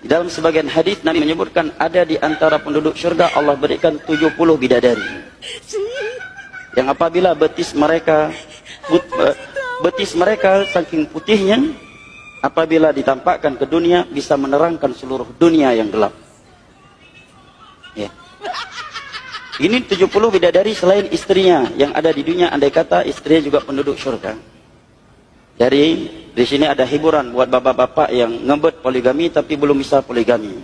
Di dalam sebagian hadis Nabi menyebutkan ada di antara penduduk syurga Allah berikan 70 bidadari. Yang apabila betis mereka but, eh, betis mereka saking putihnya apabila ditampakkan ke dunia bisa menerangkan seluruh dunia yang gelap. Ya. Ini 70 bidadari selain istrinya yang ada di dunia andai kata istrinya juga penduduk syurga. Jadi di sini ada hiburan buat bapak-bapak yang ngebet poligami tapi belum bisa poligami.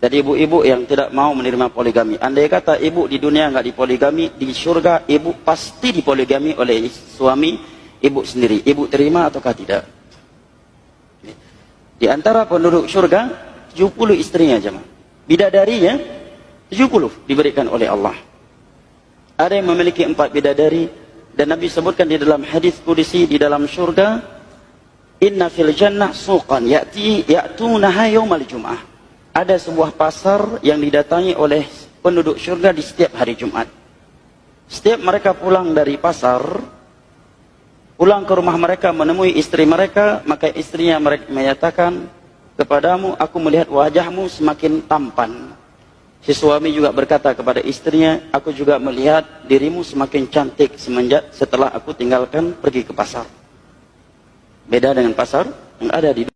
Jadi ibu-ibu yang tidak mau menerima poligami. Andai kata ibu di dunia nggak dipoligami, di surga ibu pasti dipoligami oleh suami ibu sendiri. Ibu terima ataukah tidak? Di antara penduduk surga 70 istrinya jemaah. Bidadarinya 70 diberikan oleh Allah. Ada yang memiliki empat bidadari, dan Nabi sebutkan di dalam hadis kudisi di dalam surga, Inna fil jannah suqan ya'ti ya'tunaha yaumal jum'ah. Ada sebuah pasar yang didatangi oleh penduduk surga di setiap hari Jumat. Setiap mereka pulang dari pasar, pulang ke rumah mereka menemui istri mereka, maka istrinya mereka menyatakan kepadamu, aku melihat wajahmu semakin tampan. Si suami juga berkata kepada istrinya, aku juga melihat dirimu semakin cantik semenjak setelah aku tinggalkan pergi ke pasar. Beda dengan pasar yang ada di